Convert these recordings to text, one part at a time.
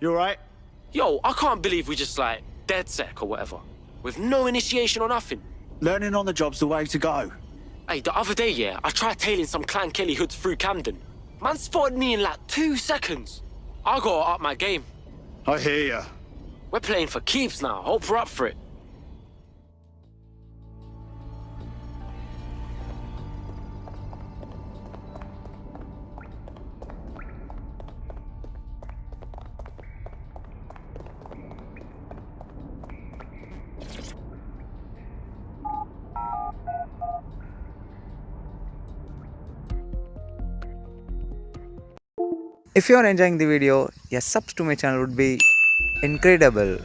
You alright? Yo, I can't believe we just like DedSec or whatever. With no initiation or nothing. Learning on the job's the way to go. Hey, the other day, yeah, I tried tailing some Clan Kelly hoods through Camden. Man spotted me in like two seconds. I gotta up my game. I hear ya. We're playing for keeps now. Hope we're up for it. If you are enjoying the video, a subs to my channel would be incredible.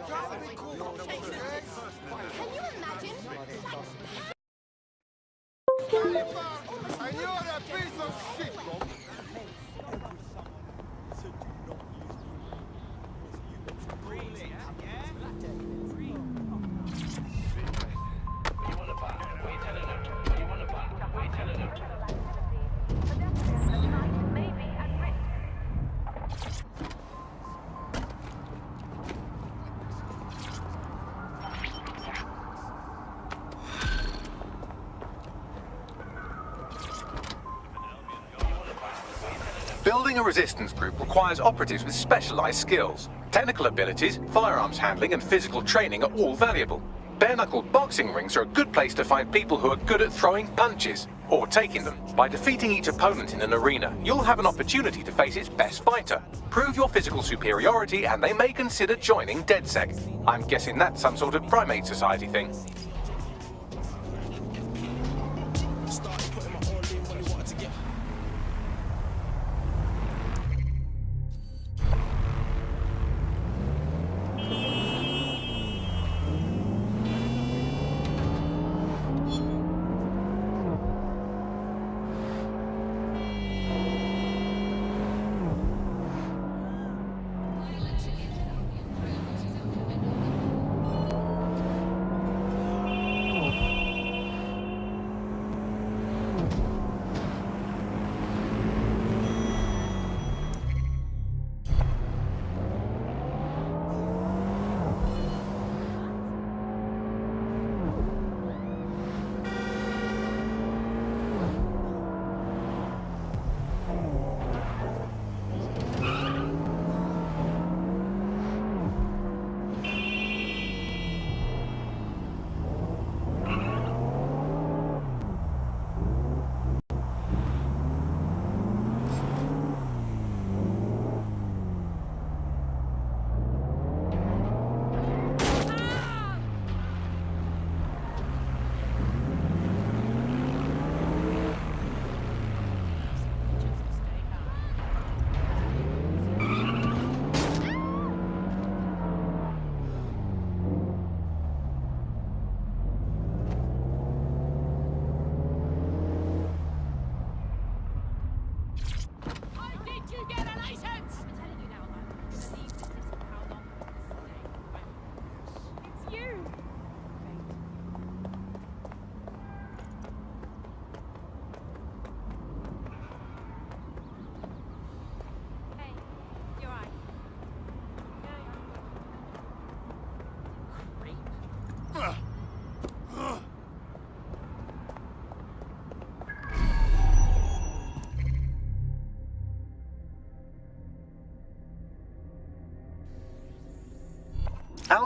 Can you imagine? And Building a resistance group requires operatives with specialized skills. Technical abilities, firearms handling, and physical training are all valuable. Bare-knuckled boxing rings are a good place to find people who are good at throwing punches, or taking them. By defeating each opponent in an arena, you'll have an opportunity to face its best fighter. Prove your physical superiority and they may consider joining DedSec. I'm guessing that's some sort of primate society thing.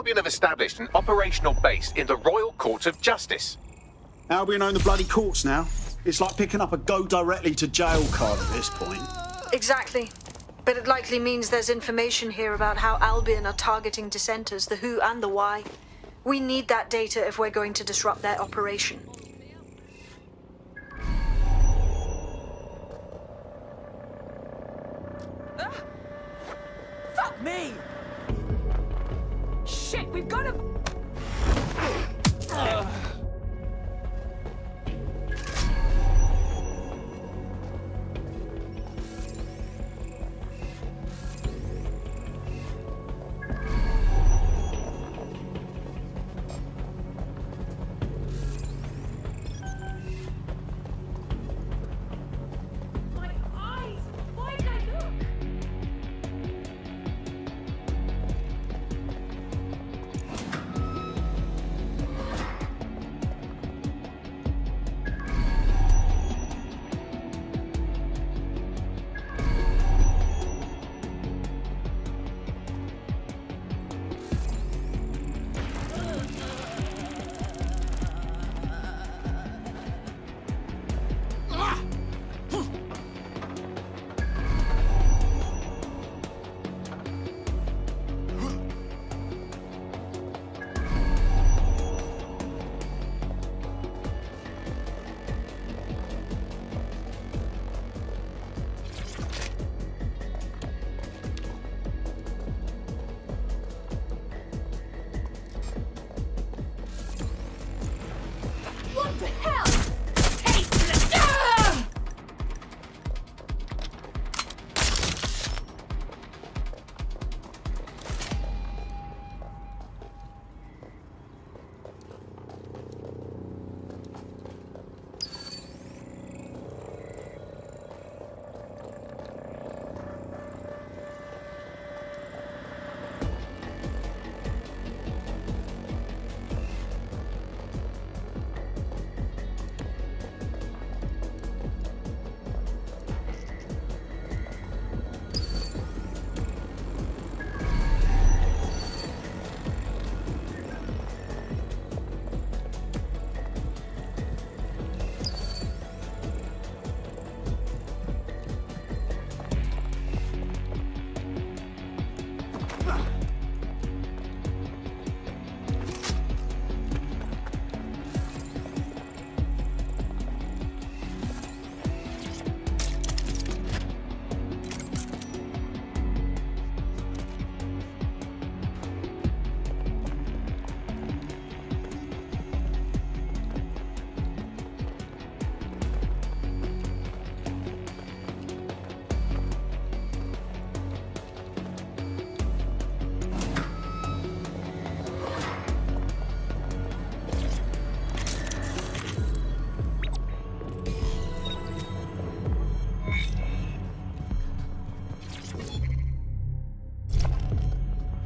Albion have established an operational base in the Royal Court of Justice. Albion own the bloody courts now. It's like picking up a go directly to jail card at this point. Exactly. But it likely means there's information here about how Albion are targeting dissenters, the who and the why. We need that data if we're going to disrupt their operation.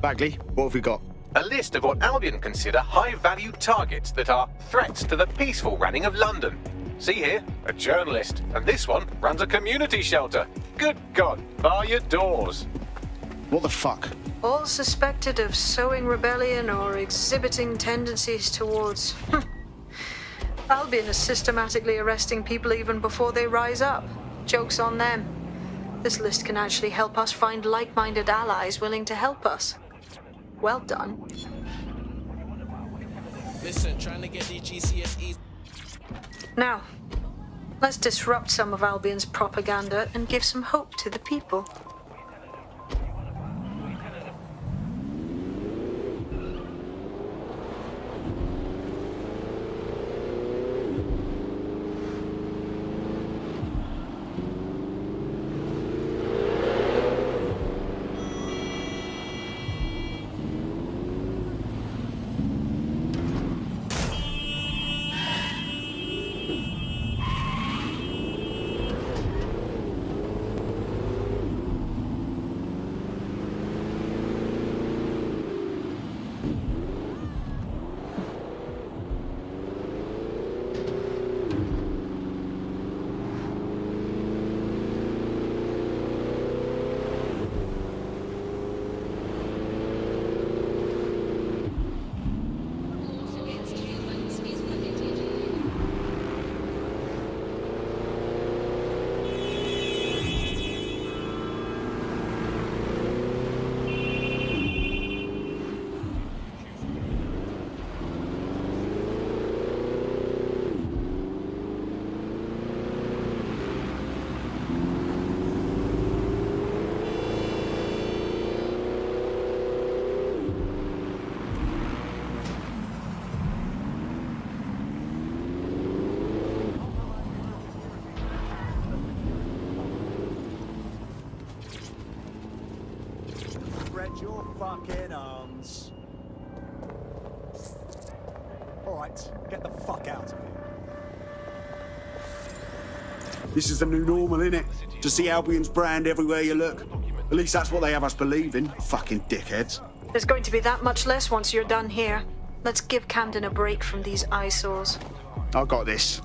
Bagley, what have we got? A list of what Albion consider high-value targets that are threats to the peaceful running of London. See here, a journalist, and this one runs a community shelter. Good God, bar your doors. What the fuck? All suspected of sowing rebellion or exhibiting tendencies towards. Hmm, Albion is systematically arresting people even before they rise up. Joke's on them. This list can actually help us find like minded allies willing to help us. Well done. Listen, trying to get these GCSEs. Now, let's disrupt some of Albion's propaganda and give some hope to the people. Spread your fucking um, arms. Alright, get the fuck out of here. This is the new normal, innit? To see Albion's brand everywhere you look. At least that's what they have us believing. Fucking dickheads. There's going to be that much less once you're done here. Let's give Camden a break from these eyesores. I got this.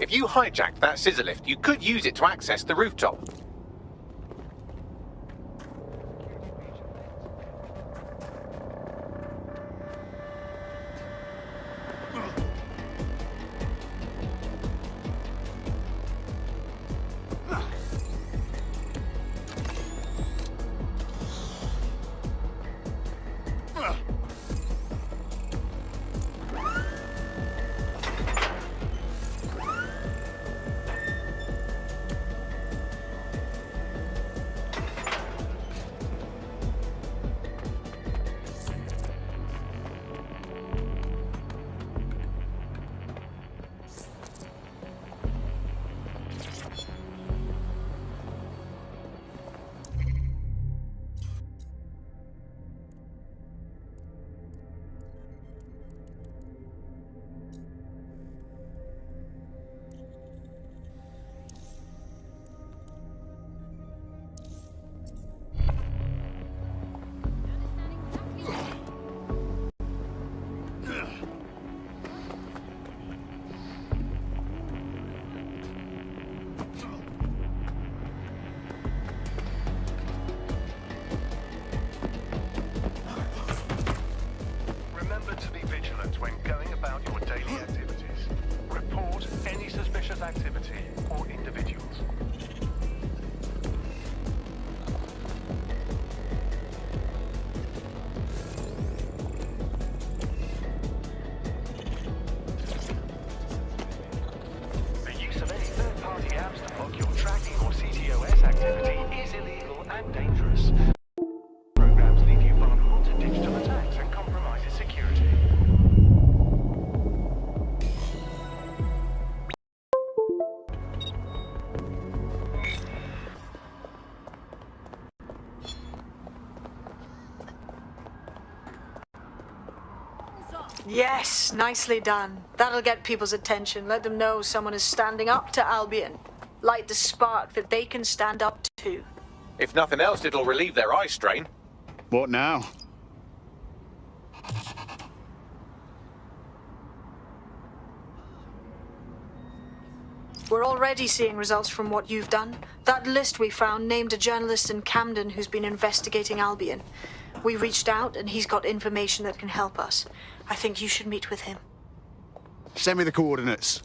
If you hijacked that scissor lift, you could use it to access the rooftop. Yes, nicely done. That'll get people's attention. Let them know someone is standing up to Albion. Light the spark that they can stand up to. If nothing else, it'll relieve their eye strain. What now? We're already seeing results from what you've done. That list we found named a journalist in Camden who's been investigating Albion. We reached out and he's got information that can help us. I think you should meet with him. Send me the coordinates.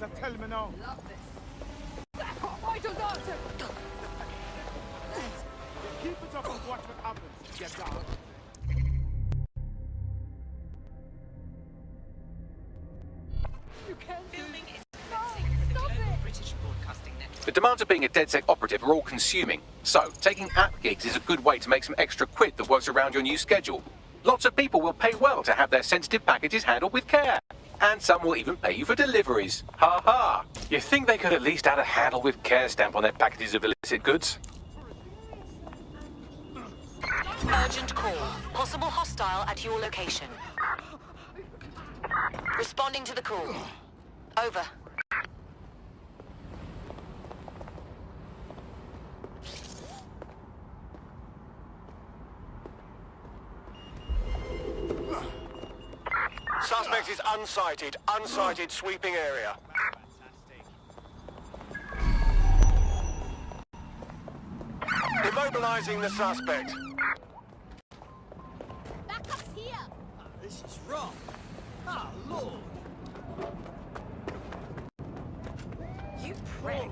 Better tell me now. I don't know. Keep it up and watch what happens. Get down. You can't do No, stop it. The demands of being a DedSec operative are all consuming. So, taking app gigs is a good way to make some extra quid that works around your new schedule. Lots of people will pay well to have their sensitive packages handled with care. And some will even pay you for deliveries. Ha ha! You think they could at least add a handle with care stamp on their packages of illicit goods? Urgent call. Possible hostile at your location. Responding to the call. Over. Suspect is unsighted. Unsighted sweeping area. Immobilizing the suspect. Backup's here. This is wrong. Ah, Lord. You prick.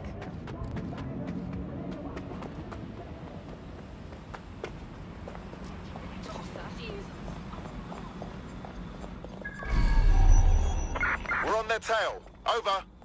Their tail. Over.